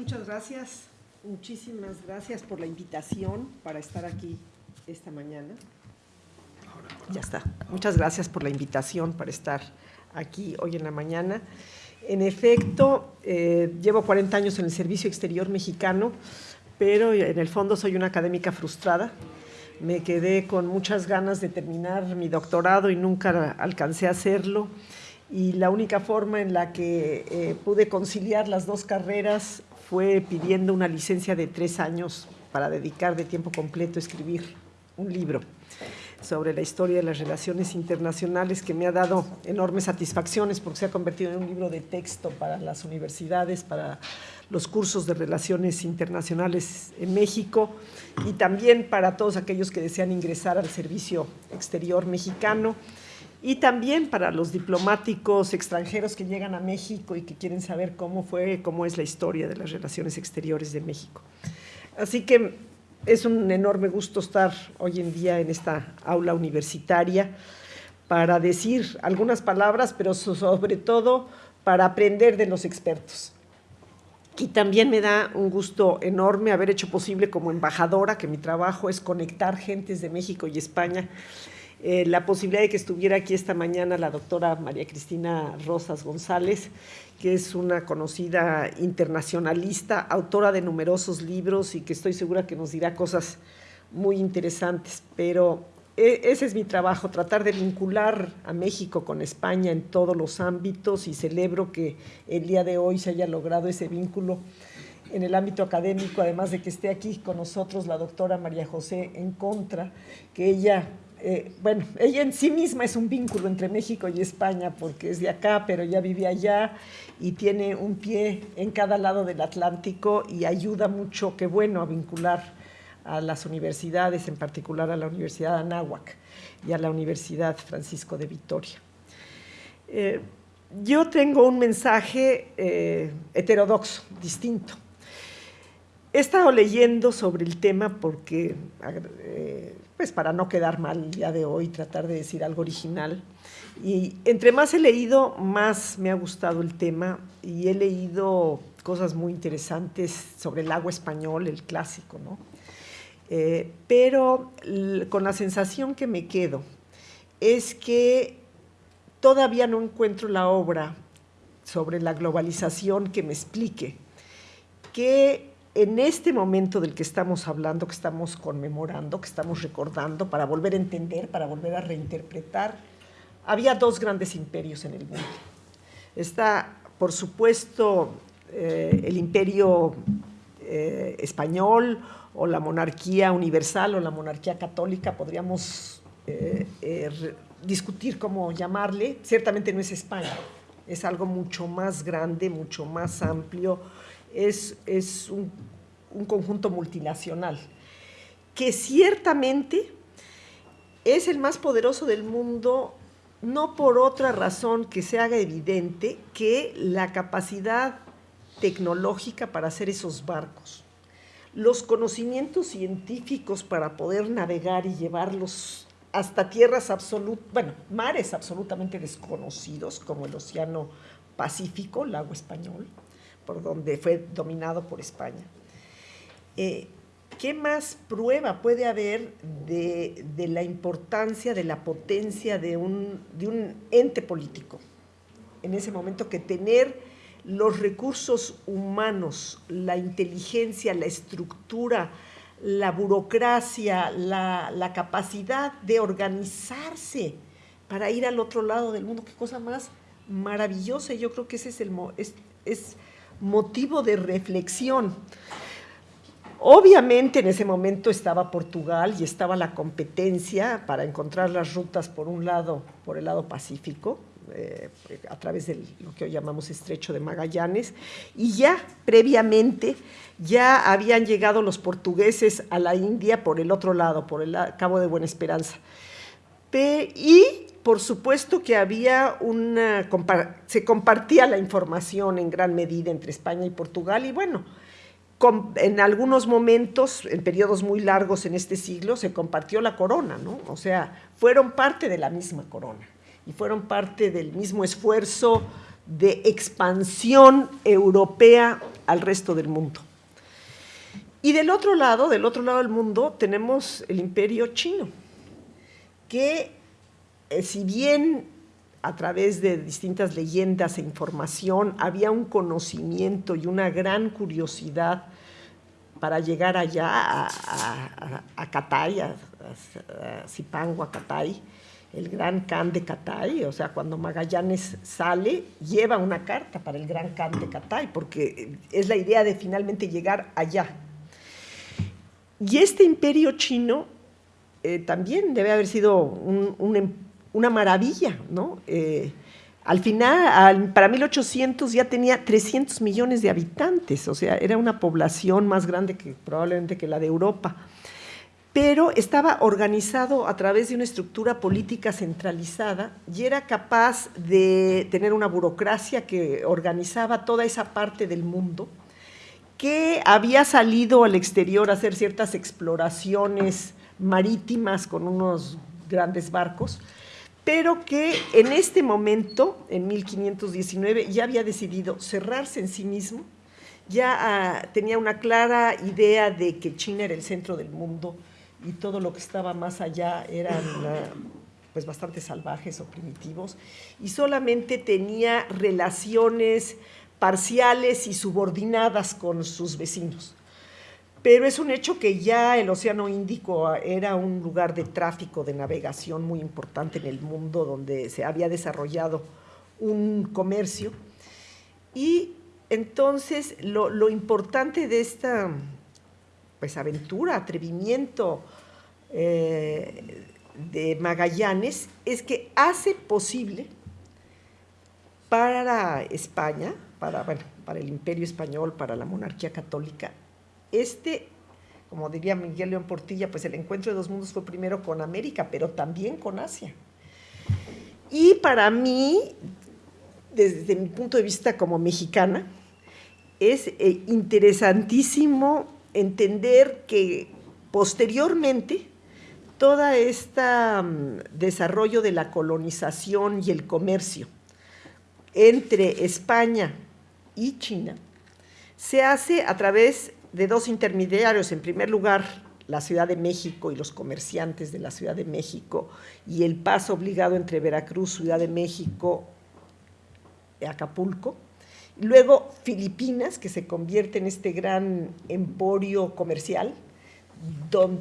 Muchas gracias, muchísimas gracias por la invitación para estar aquí esta mañana. Ya está. Muchas gracias por la invitación para estar aquí hoy en la mañana. En efecto, eh, llevo 40 años en el Servicio Exterior Mexicano, pero en el fondo soy una académica frustrada. Me quedé con muchas ganas de terminar mi doctorado y nunca alcancé a hacerlo. Y la única forma en la que eh, pude conciliar las dos carreras fue pidiendo una licencia de tres años para dedicar de tiempo completo a escribir un libro sobre la historia de las relaciones internacionales que me ha dado enormes satisfacciones porque se ha convertido en un libro de texto para las universidades, para los cursos de relaciones internacionales en México y también para todos aquellos que desean ingresar al servicio exterior mexicano y también para los diplomáticos extranjeros que llegan a México y que quieren saber cómo fue, cómo es la historia de las relaciones exteriores de México. Así que es un enorme gusto estar hoy en día en esta aula universitaria para decir algunas palabras, pero sobre todo para aprender de los expertos. Y también me da un gusto enorme haber hecho posible como embajadora, que mi trabajo es conectar gentes de México y España, eh, la posibilidad de que estuviera aquí esta mañana la doctora María Cristina Rosas González, que es una conocida internacionalista, autora de numerosos libros y que estoy segura que nos dirá cosas muy interesantes. Pero e, ese es mi trabajo, tratar de vincular a México con España en todos los ámbitos y celebro que el día de hoy se haya logrado ese vínculo en el ámbito académico, además de que esté aquí con nosotros la doctora María José en contra, que ella eh, bueno, ella en sí misma es un vínculo entre México y España porque es de acá, pero ya vive allá y tiene un pie en cada lado del Atlántico y ayuda mucho, qué bueno, a vincular a las universidades, en particular a la Universidad de Anáhuac y a la Universidad Francisco de Vitoria. Eh, yo tengo un mensaje eh, heterodoxo, distinto. He estado leyendo sobre el tema porque pues para no quedar mal el día de hoy, tratar de decir algo original. Y entre más he leído, más me ha gustado el tema y he leído cosas muy interesantes sobre el agua español, el clásico, ¿no? Eh, pero con la sensación que me quedo es que todavía no encuentro la obra sobre la globalización que me explique que en este momento del que estamos hablando, que estamos conmemorando, que estamos recordando, para volver a entender, para volver a reinterpretar, había dos grandes imperios en el mundo. Está, por supuesto, eh, el imperio eh, español o la monarquía universal o la monarquía católica, podríamos eh, discutir cómo llamarle, ciertamente no es España, es algo mucho más grande, mucho más amplio, es, un, conjunto multinacional que ciertamente es el más poderoso del mundo, no por otra razón que se haga evidente que la capacidad tecnológica para hacer esos barcos, los conocimientos científicos para poder navegar y llevarlos hasta tierras absolutas, bueno, mares absolutamente desconocidos como el Océano Pacífico, lago español, por donde fue dominado por España. Eh, ¿Qué más prueba puede haber de, la importancia, de la potencia de un, de un ente político? En ese momento que tener los recursos humanos, la inteligencia, la estructura, la burocracia, la, capacidad de organizarse para ir al otro lado del mundo. Qué cosa más maravillosa. Yo creo que ese es el, es motivo de reflexión. Obviamente en ese momento estaba Portugal y estaba la competencia para encontrar las rutas por un lado, por el lado Pacífico, eh, a través de lo que hoy llamamos Estrecho de Magallanes, y ya previamente ya habían llegado los portugueses a la India por el otro lado, por el Cabo de Buena Esperanza. y por supuesto que había una, se compartía la información en gran medida entre España y Portugal y bueno, en algunos momentos, en periodos muy largos en este siglo, se compartió la corona, ¿no? O sea, fueron parte de la misma corona y fueron parte del mismo esfuerzo de expansión europea al resto del mundo. Y del otro lado, del otro lado del mundo, tenemos el imperio chino, que eh, si bien a través de distintas leyendas e información había un conocimiento y una gran curiosidad para llegar allá a, a, a, Catay, a, a, el gran Khan de Catay, o sea, cuando Magallanes sale, lleva una carta para el gran Khan de Catay, porque es la idea de finalmente llegar allá. Y este imperio chino eh, también debe haber sido un, una maravilla, ¿no? Eh, al final, para 1800 ya tenía 300 millones de habitantes, o sea, era una población más grande que probablemente que la de Europa, pero estaba organizado a través de una estructura política centralizada y era capaz de tener una burocracia que organizaba toda esa parte del mundo, que había salido al exterior a hacer ciertas exploraciones marítimas con unos grandes barcos, pero que en este momento, en 1519, ya había decidido cerrarse en sí mismo, ya ah, tenía una clara idea de que China era el centro del mundo y todo lo que estaba más allá eran ah, pues bastante salvajes o primitivos, y solamente tenía relaciones parciales y subordinadas con sus vecinos pero es un hecho que ya el Océano Índico era un lugar de tráfico, de navegación muy importante en el mundo, donde se había desarrollado un comercio. Y entonces lo, importante de esta pues, aventura, atrevimiento eh, de Magallanes es que hace posible para España, para, para el imperio español, para la monarquía católica, este, como diría Miguel León Portilla, pues el encuentro de dos mundos fue primero con América, pero también con Asia. Y para mí, desde mi punto de vista como mexicana, es eh, interesantísimo entender que posteriormente todo este desarrollo de la colonización y el comercio entre España y China se hace a través de dos intermediarios, en primer lugar la Ciudad de México y los comerciantes de la Ciudad de México y el paso obligado entre Veracruz, Ciudad de México y Acapulco. Luego Filipinas, que se convierte en este gran emporio comercial,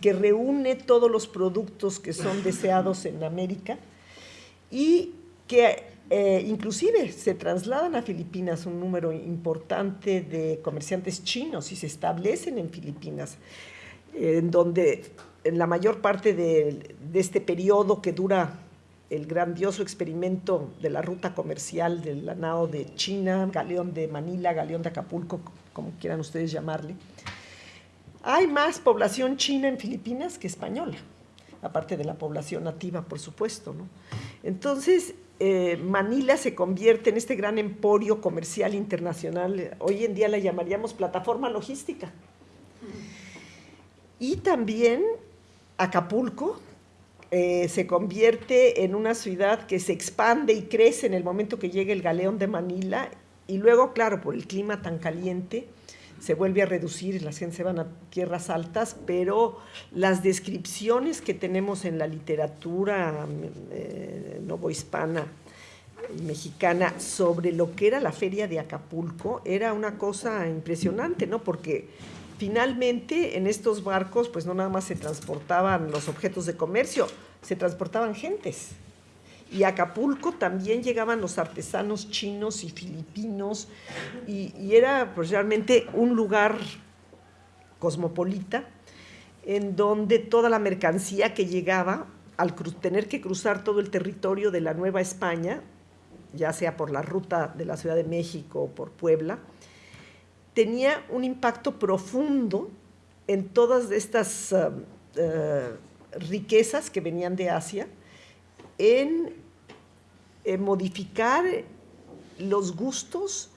que reúne todos los productos que son deseados en América y que eh, inclusive se trasladan a Filipinas un número importante de comerciantes chinos y se establecen en Filipinas, en donde en la mayor parte de, este periodo que dura el grandioso experimento de la ruta comercial del Lanao de China, Galeón de Manila, Galeón de Acapulco, como quieran ustedes llamarle, hay más población china en Filipinas que española, aparte de la población nativa, por supuesto. ¿no? Entonces, eh, Manila se convierte en este gran emporio comercial internacional. Hoy en día la llamaríamos plataforma logística. Y también Acapulco eh, se convierte en una ciudad que se expande y crece en el momento que llega el galeón de Manila y luego, claro, por el clima tan caliente, se vuelve a reducir, las gente se van a tierras altas, pero las descripciones que tenemos en la literatura eh, novohispana mexicana sobre lo que era la feria de Acapulco era una cosa impresionante, ¿no? Porque finalmente en estos barcos pues no nada más se transportaban los objetos de comercio, se transportaban gentes y a Acapulco también llegaban los artesanos chinos y filipinos y, era pues, realmente un lugar cosmopolita en donde toda la mercancía que llegaba, al tener que cruzar todo el territorio de la Nueva España, ya sea por la ruta de la Ciudad de México o por Puebla, tenía un impacto profundo en todas estas uh, uh, riquezas que venían de Asia, en eh, modificar los gustos,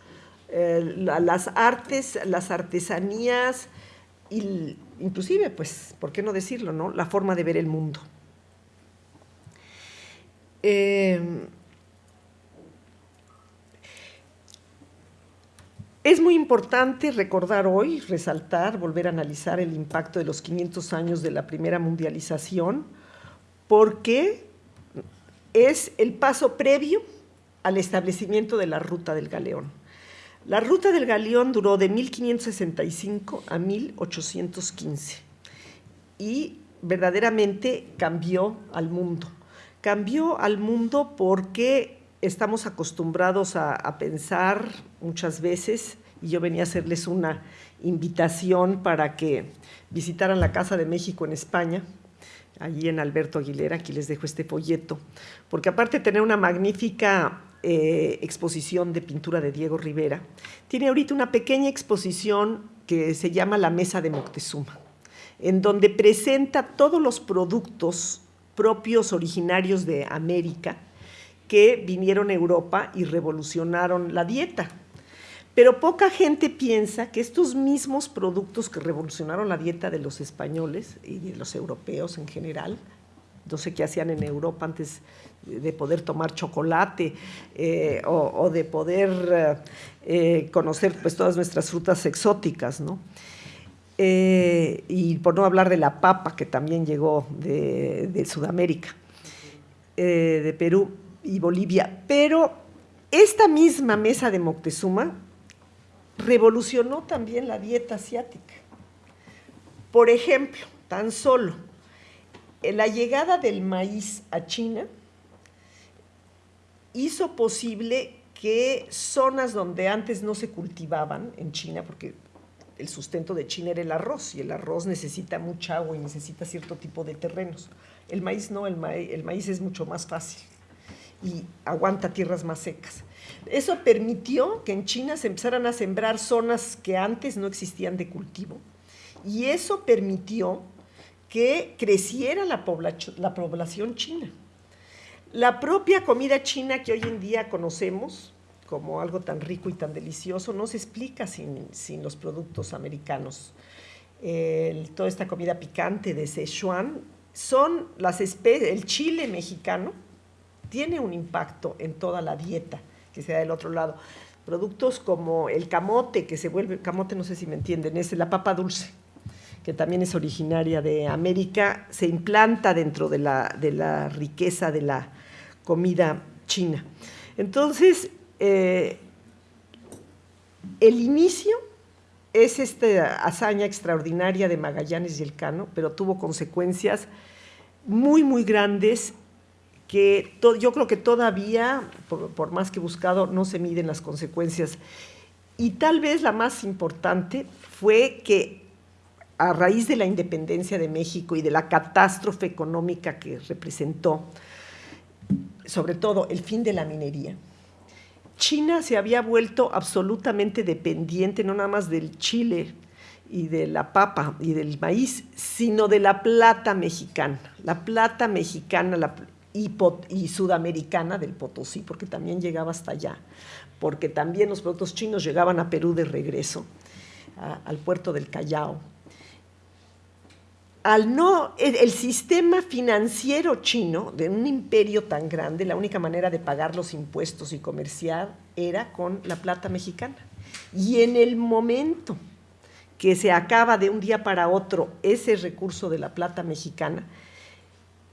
eh, las artes, las artesanías, y inclusive, pues, ¿por qué no decirlo, no? La forma de ver el mundo. Eh, es muy importante recordar hoy, resaltar, volver a analizar el impacto de los 500 años de la primera mundialización, porque es el paso previo al establecimiento de la Ruta del Galeón. La Ruta del Galeón duró de 1565 a 1815 y verdaderamente cambió al mundo. Cambió al mundo porque estamos acostumbrados a, pensar muchas veces, y yo venía a hacerles una invitación para que visitaran la Casa de México en España, allí en Alberto Aguilera, aquí les dejo este folleto, porque aparte de tener una magnífica eh, exposición de pintura de Diego Rivera, tiene ahorita una pequeña exposición que se llama La Mesa de Moctezuma, en donde presenta todos los productos propios originarios de América que vinieron a Europa y revolucionaron la dieta. Pero poca gente piensa que estos mismos productos que revolucionaron la dieta de los españoles y de los europeos en general, no sé qué hacían en Europa antes de poder tomar chocolate eh, o, de poder eh, conocer pues, todas nuestras frutas exóticas, ¿no? Eh, y por no hablar de la papa que también llegó de Sudamérica, de Perú y Bolivia. Pero esta misma mesa de Moctezuma revolucionó también la dieta asiática. Por ejemplo, tan solo la llegada del maíz a China hizo posible que zonas donde antes no se cultivaban en China, porque el sustento de China era el arroz, y el arroz necesita mucha agua y necesita cierto tipo de terrenos. El maíz no, el el maíz es mucho más fácil y aguanta tierras más secas. Eso permitió que en China se empezaran a sembrar zonas que antes no existían de cultivo y eso permitió que creciera la, la población china. La propia comida china que hoy en día conocemos como algo tan rico y tan delicioso no se explica sin, sin los productos americanos. toda esta comida picante de Sichuan son las especies, el chile mexicano, tiene un impacto en toda la dieta que se da del otro lado. Productos como el camote, que se vuelve, camote no sé si me entienden, es la papa dulce, que también es originaria de América, se implanta dentro de la, de la riqueza de la comida china. Entonces, eh, el inicio es esta hazaña extraordinaria de Magallanes y Elcano, pero tuvo consecuencias muy, muy grandes que yo creo que todavía, por, más que buscado, no se miden las consecuencias. Y tal vez la más importante fue que a raíz de la independencia de México y de la catástrofe económica que representó, sobre todo el fin de la minería, China se había vuelto absolutamente dependiente no nada más del chile y de la papa y del maíz, sino de la plata mexicana. La plata mexicana, la, y, sudamericana del Potosí, porque también llegaba hasta allá, porque también los productos chinos llegaban a Perú de regreso, al puerto del Callao. Al no, el, sistema financiero chino de un imperio tan grande, la única manera de pagar los impuestos y comerciar era con la plata mexicana. Y en el momento que se acaba de un día para otro ese recurso de la plata mexicana,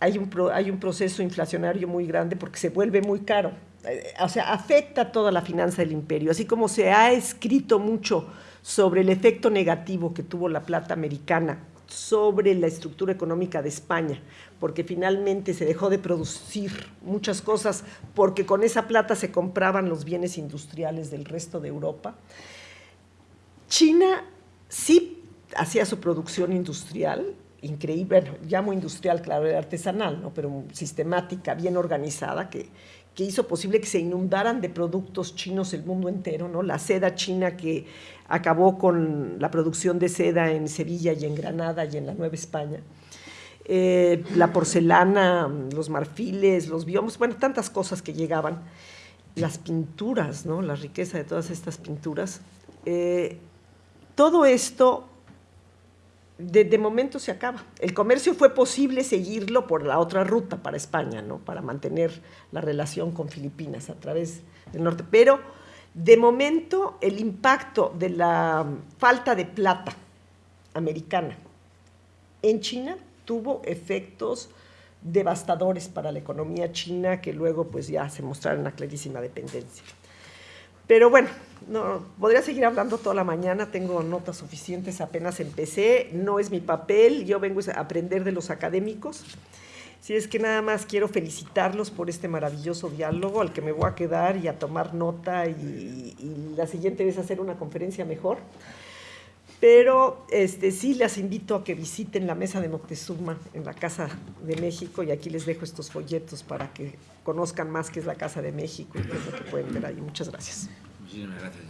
hay un, hay un proceso inflacionario muy grande porque se vuelve muy caro. Eh, o sea, afecta toda la finanza del imperio, así como se ha escrito mucho sobre el efecto negativo que tuvo la plata americana sobre la estructura económica de España, porque finalmente se dejó de producir muchas cosas porque con esa plata se compraban los bienes industriales del resto de Europa. China sí hacía su producción industrial, increíble, bueno, llamo industrial, claro, era artesanal, ¿no? pero sistemática, bien organizada, que, que hizo posible que se inundaran de productos chinos el mundo entero, ¿no? La seda china que acabó con la producción de seda en Sevilla y en Granada y en la Nueva España. Eh, la porcelana, los marfiles, los biomas, bueno, tantas cosas que llegaban. Las pinturas, ¿no? La riqueza de todas estas pinturas. Eh, todo esto de, momento se acaba. El comercio fue posible seguirlo por la otra ruta para España, ¿no? para mantener la relación con Filipinas a través del norte. Pero De momento, el impacto de la falta de plata americana en China tuvo efectos devastadores para la economía china que luego pues ya se mostraron una clarísima dependencia. Pero bueno, no, podría seguir hablando toda la mañana, tengo notas suficientes, apenas empecé, no es mi papel, yo vengo a aprender de los académicos. Si es que nada más quiero felicitarlos por este maravilloso diálogo al que me voy a quedar y a tomar nota y, y la siguiente vez hacer una conferencia mejor. Pero este, sí les invito a que visiten la mesa de Moctezuma en la Casa de México y aquí les dejo estos folletos para que conozcan más qué es la Casa de México y qué es lo que pueden ver ahí. Muchas gracias. Muchísimas gracias.